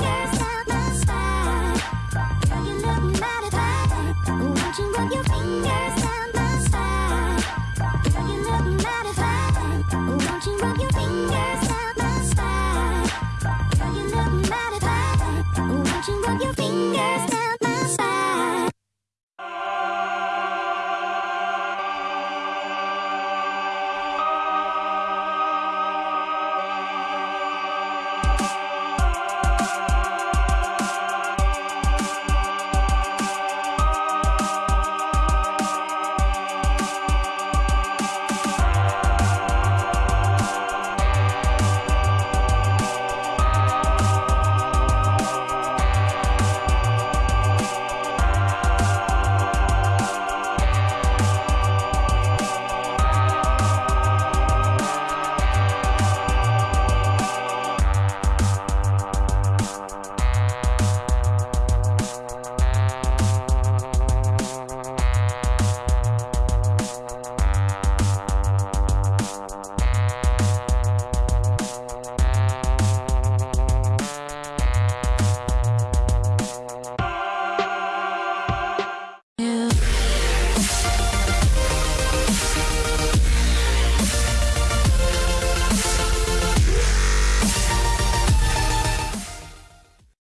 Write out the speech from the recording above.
Yes.